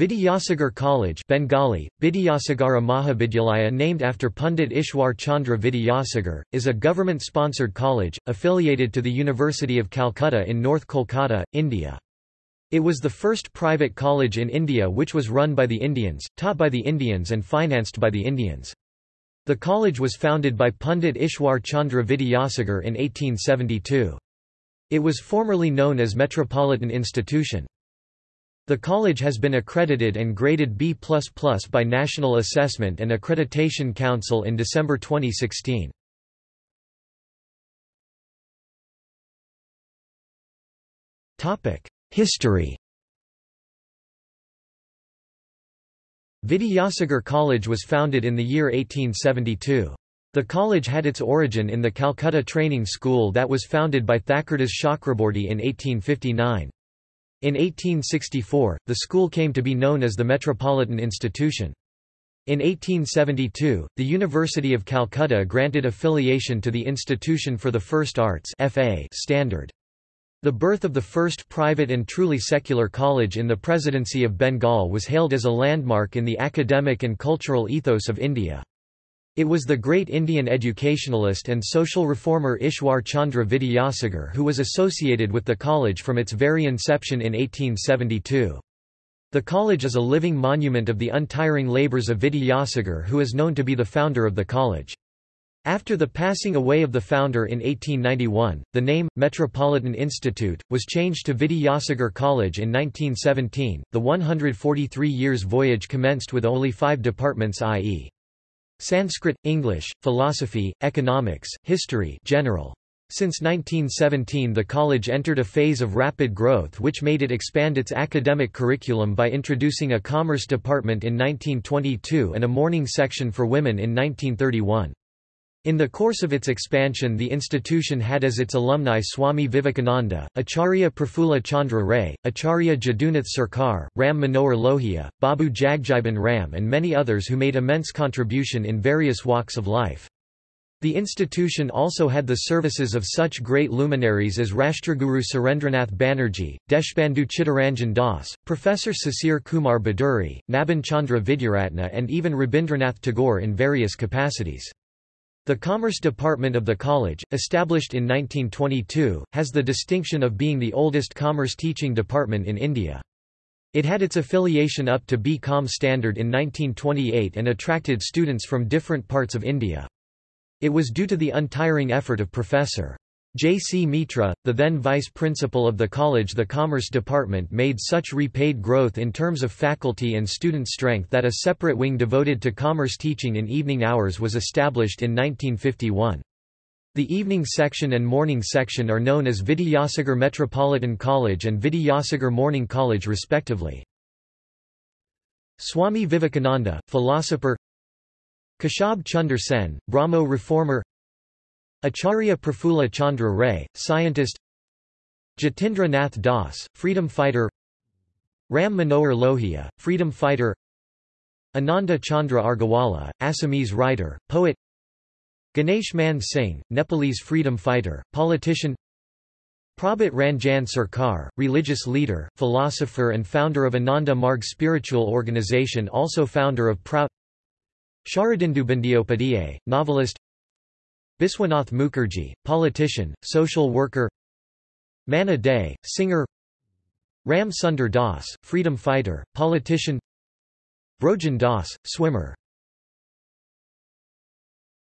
Vidyasagar College Bengali, Vidyasagara Mahavidyalaya named after Pandit Ishwar Chandra Vidyasagar, is a government-sponsored college, affiliated to the University of Calcutta in North Kolkata, India. It was the first private college in India which was run by the Indians, taught by the Indians and financed by the Indians. The college was founded by Pandit Ishwar Chandra Vidyasagar in 1872. It was formerly known as Metropolitan Institution. The college has been accredited and graded B++ by National Assessment and Accreditation Council in December 2016. History Vidyasagar College was founded in the year 1872. The college had its origin in the Calcutta Training School that was founded by Thakurdas Chakraborty in 1859. In 1864, the school came to be known as the Metropolitan Institution. In 1872, the University of Calcutta granted affiliation to the Institution for the First Arts FA standard. The birth of the first private and truly secular college in the Presidency of Bengal was hailed as a landmark in the academic and cultural ethos of India. It was the great Indian educationalist and social reformer Ishwar Chandra Vidyasagar who was associated with the college from its very inception in 1872. The college is a living monument of the untiring labours of Vidyasagar who is known to be the founder of the college. After the passing away of the founder in 1891, the name, Metropolitan Institute, was changed to Vidyasagar College in 1917. The 143 years voyage commenced with only five departments i.e. Sanskrit, English, philosophy, economics, history general. Since 1917 the college entered a phase of rapid growth which made it expand its academic curriculum by introducing a commerce department in 1922 and a morning section for women in 1931. In the course of its expansion the institution had as its alumni Swami Vivekananda, Acharya Prafulla Chandra Ray, Acharya Jadunath Sarkar, Ram Manohar Lohia, Babu Jagjiban Ram and many others who made immense contribution in various walks of life. The institution also had the services of such great luminaries as Rashtraguru Surendranath Banerjee, Deshbandhu Chittaranjan Das, Professor Sisir Kumar Bhaduri, Naban Chandra Vidyaratna and even Rabindranath Tagore in various capacities. The Commerce Department of the college, established in 1922, has the distinction of being the oldest commerce teaching department in India. It had its affiliation up to B.Com standard in 1928 and attracted students from different parts of India. It was due to the untiring effort of Professor. J. C. Mitra, the then vice principal of the college the Commerce Department made such repaid growth in terms of faculty and student strength that a separate wing devoted to commerce teaching in evening hours was established in 1951. The evening section and morning section are known as Vidyasagar Metropolitan College and Vidyasagar Morning College respectively. Swami Vivekananda, philosopher Keshub Chunder Sen, Brahmo reformer Acharya Prafulla Chandra Ray, scientist Jatindra Nath Das, freedom fighter Ram Manohar Lohia, freedom fighter Ananda Chandra Agarwala, Assamese writer, poet Ganesh Man Singh, Nepalese freedom fighter, politician Prabhat Ranjan Sarkar, religious leader, philosopher and founder of Ananda Marg spiritual organization also founder of Prout Sharadindu Bandyopadhyay, novelist Biswanath Mukherjee, politician, social worker Manna Dey, singer Ram Sundar Das, freedom fighter, politician Brojen Das, swimmer